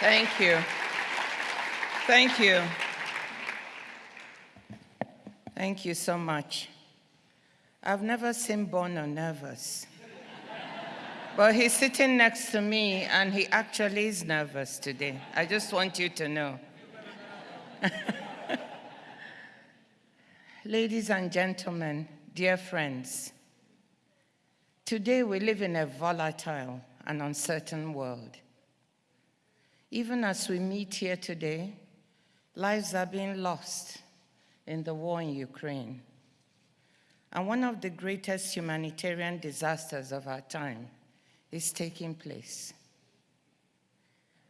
Thank you. Thank you. Thank you so much. I've never seen Bono nervous. but he's sitting next to me and he actually is nervous today. I just want you to know. Ladies and gentlemen, dear friends, today we live in a volatile and uncertain world. Even as we meet here today, lives are being lost in the war in Ukraine. And one of the greatest humanitarian disasters of our time is taking place.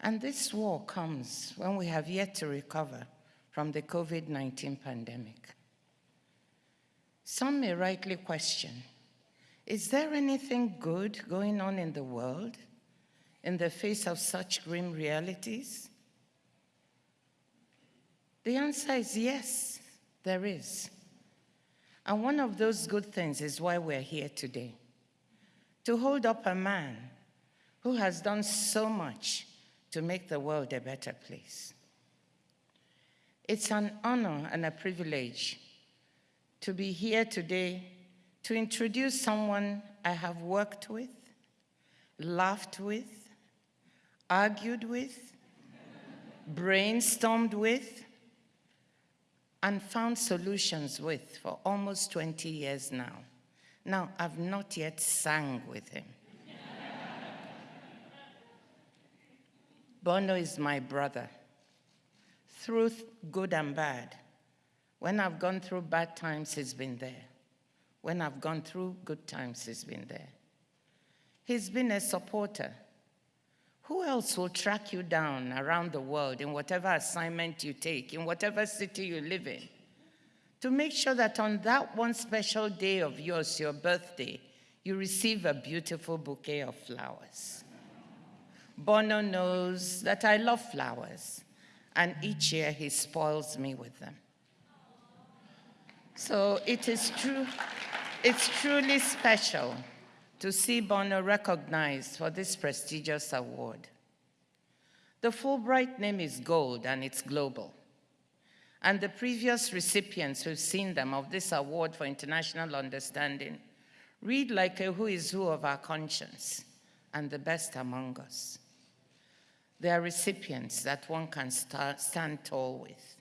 And this war comes when we have yet to recover from the COVID-19 pandemic. Some may rightly question, is there anything good going on in the world in the face of such grim realities? The answer is yes, there is. And one of those good things is why we're here today. To hold up a man who has done so much to make the world a better place. It's an honor and a privilege to be here today to introduce someone I have worked with, laughed with, argued with, brainstormed with, and found solutions with for almost 20 years now. Now, I've not yet sang with him. Bono is my brother, through good and bad. When I've gone through bad times, he's been there. When I've gone through good times, he's been there. He's been a supporter. Who else will track you down around the world in whatever assignment you take, in whatever city you live in, to make sure that on that one special day of yours, your birthday, you receive a beautiful bouquet of flowers? Bono knows that I love flowers, and each year he spoils me with them. So it is true, it's truly special to see Bono recognized for this prestigious award. The Fulbright name is gold and it's global. And the previous recipients, who've seen them, of this award for international understanding, read like a who is who of our conscience and the best among us. They are recipients that one can stand tall with.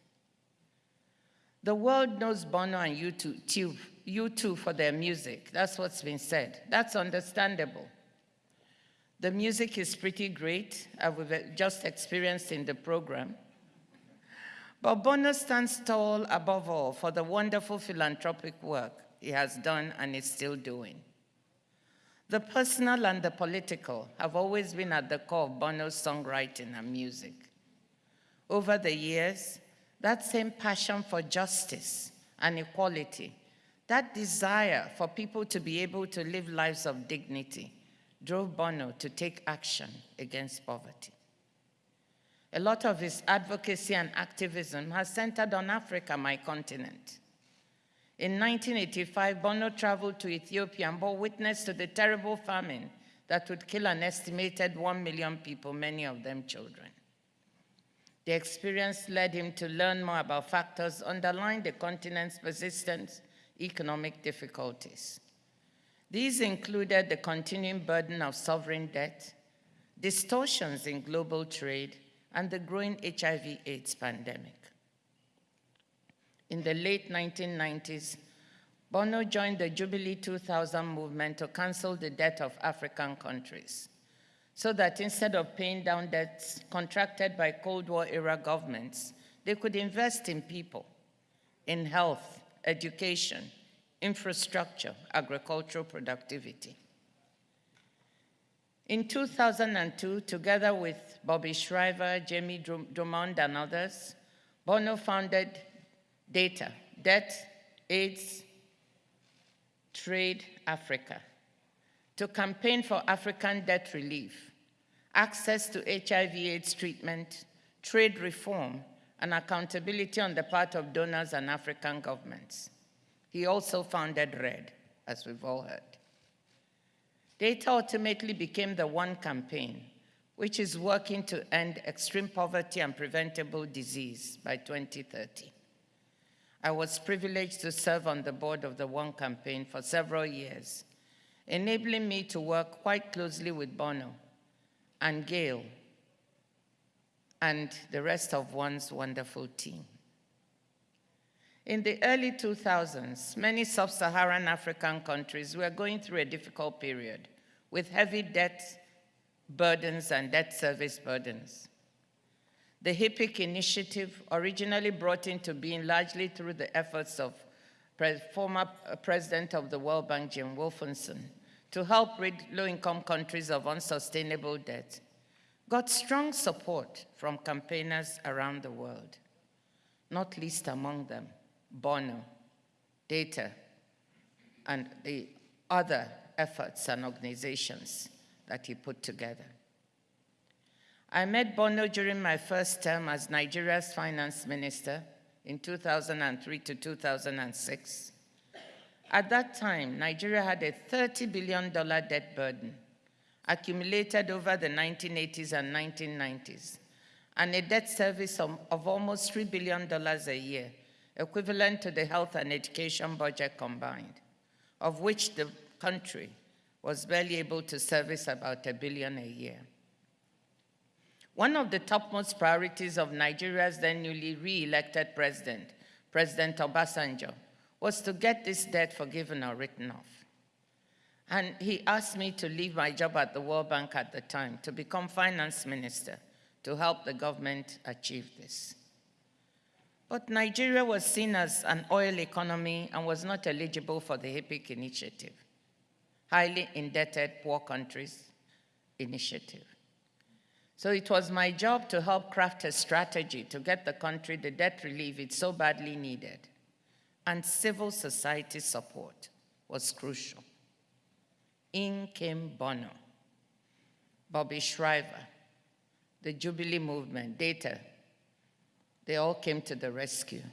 The world knows Bono and U2, U2 for their music. That's what's been said. That's understandable. The music is pretty great, as we've uh, just experienced in the program. But Bono stands tall above all for the wonderful philanthropic work he has done and is still doing. The personal and the political have always been at the core of Bono's songwriting and music. Over the years, that same passion for justice and equality that desire for people to be able to live lives of dignity drove Bono to take action against poverty. A lot of his advocacy and activism has centered on Africa, my continent. In 1985, Bono traveled to Ethiopia and bore witness to the terrible famine that would kill an estimated 1 million people, many of them children. The experience led him to learn more about factors underlying the continent's persistent economic difficulties. These included the continuing burden of sovereign debt, distortions in global trade, and the growing HIV AIDS pandemic. In the late 1990s, Bono joined the Jubilee 2000 movement to cancel the debt of African countries so that instead of paying down debts contracted by Cold War era governments, they could invest in people, in health, education, infrastructure, agricultural productivity. In 2002, together with Bobby Shriver, Jamie Drummond, and others, Bono founded DATA, Debt, AIDS, Trade Africa, to campaign for African debt relief, access to HIV AIDS treatment, trade reform, and accountability on the part of donors and African governments. He also founded RED, as we've all heard. Data ultimately became the one campaign which is working to end extreme poverty and preventable disease by 2030. I was privileged to serve on the board of the One campaign for several years, enabling me to work quite closely with Bono and Gail and the rest of One's wonderful team. In the early 2000s, many sub-Saharan African countries were going through a difficult period with heavy debt burdens and debt service burdens. The HIPC initiative, originally brought into being largely through the efforts of former uh, president of the World Bank, Jim Wolfensohn, to help rid low-income countries of unsustainable debt, got strong support from campaigners around the world, not least among them, Bono, Data, and the other efforts and organizations that he put together. I met Bono during my first term as Nigeria's finance minister in 2003 to 2006. At that time, Nigeria had a $30 billion debt burden accumulated over the 1980s and 1990s, and a debt service of, almost $3 billion a year, equivalent to the health and education budget combined, of which the country was barely able to service about a billion a year. One of the topmost priorities of Nigeria's then newly re-elected president, President Obasanjo, was to get this debt forgiven or written off. And he asked me to leave my job at the World Bank at the time to become finance minister to help the government achieve this. But Nigeria was seen as an oil economy and was not eligible for the HIPC initiative, highly indebted poor countries initiative. So it was my job to help craft a strategy to get the country the debt relief it so badly needed. And civil society support was crucial. In came Bono, Bobby Shriver, the Jubilee Movement, Data. They all came to the rescue.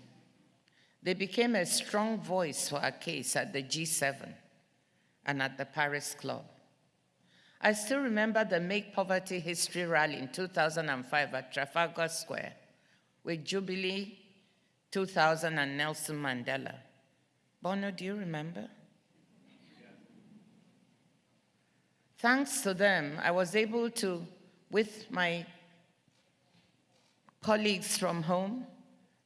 They became a strong voice for our case at the G7 and at the Paris Club. I still remember the Make Poverty History Rally in 2005 at Trafalgar Square with Jubilee 2000 and Nelson Mandela. Bono, do you remember? Thanks to them, I was able to, with my colleagues from home,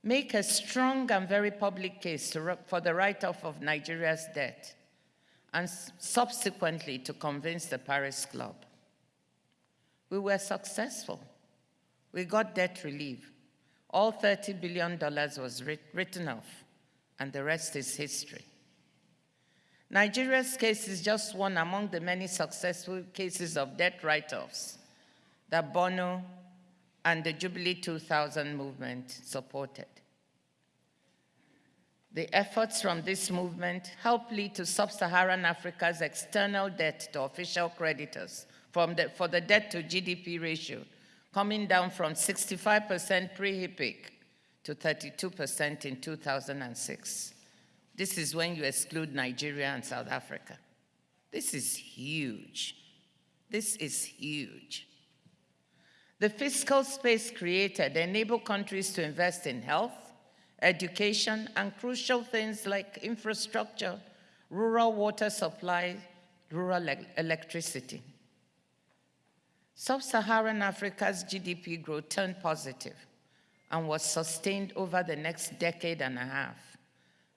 make a strong and very public case for the write-off of Nigeria's debt and subsequently to convince the Paris Club. We were successful. We got debt relief. All $30 billion was writ written off, and the rest is history. Nigeria's case is just one among the many successful cases of debt write-offs that Bono and the Jubilee 2000 movement supported. The efforts from this movement helped lead to sub-Saharan Africa's external debt to official creditors the, for the debt to GDP ratio coming down from 65% pre-HIPC to 32% in 2006. This is when you exclude Nigeria and South Africa. This is huge. This is huge. The fiscal space created enabled countries to invest in health, education, and crucial things like infrastructure, rural water supply, rural electricity. Sub-Saharan Africa's GDP growth turned positive and was sustained over the next decade and a half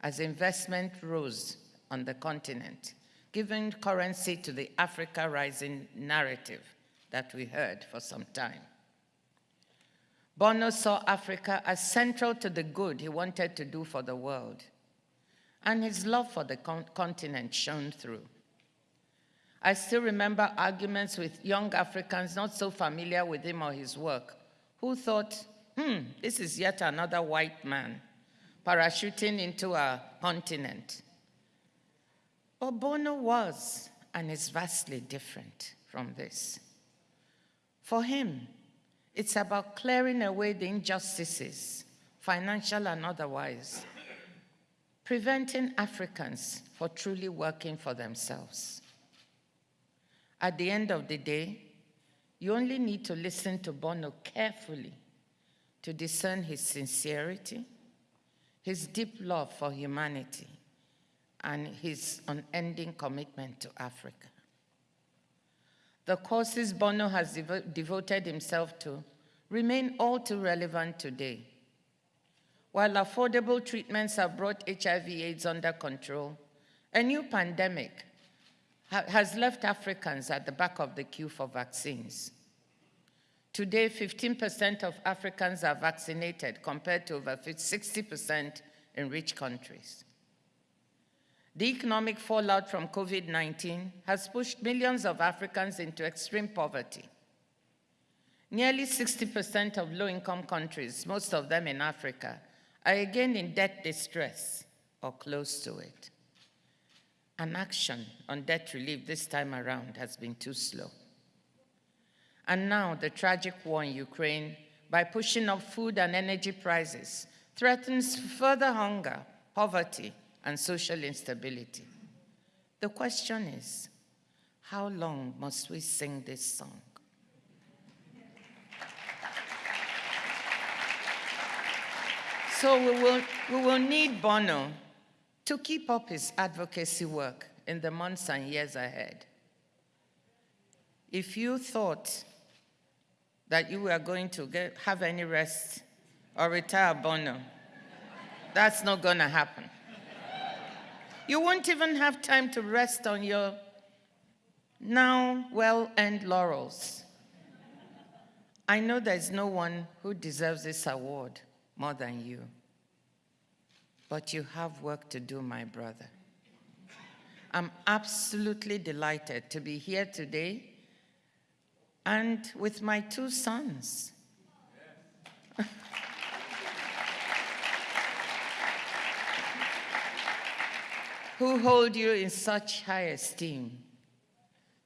as investment rose on the continent, giving currency to the Africa Rising narrative that we heard for some time. Bono saw Africa as central to the good he wanted to do for the world, and his love for the con continent shone through. I still remember arguments with young Africans not so familiar with him or his work, who thought, hmm, this is yet another white man parachuting into our continent. But Bono was and is vastly different from this. For him, it's about clearing away the injustices, financial and otherwise, preventing Africans for truly working for themselves. At the end of the day, You only need to listen to Bono carefully to discern his sincerity, his deep love for humanity, and his unending commitment to Africa. The causes Bono has devo devoted himself to remain all too relevant today. While affordable treatments have brought HIV AIDS under control, a new pandemic ha has left Africans at the back of the queue for vaccines. Today, 15% of Africans are vaccinated compared to over 60% in rich countries. The economic fallout from COVID-19 has pushed millions of Africans into extreme poverty. Nearly 60% of low-income countries, most of them in Africa, are again in debt distress or close to it. An action on debt relief this time around has been too slow. And now the tragic war in Ukraine, by pushing up food and energy prices, threatens further hunger, poverty, and social instability. The question is, how long must we sing this song? So we will, we will need Bono to keep up his advocacy work in the months and years ahead. If you thought that you were going to get, have any rest or retire Bono, that's not going to happen. You won't even have time to rest on your now well-earned laurels. I know there's no one who deserves this award more than you. But you have work to do, my brother. I'm absolutely delighted to be here today and with my two sons. who hold you in such high esteem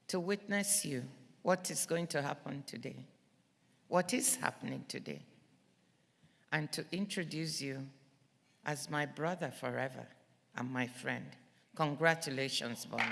to witness you what is going to happen today, what is happening today, and to introduce you as my brother forever and my friend. Congratulations, Bono.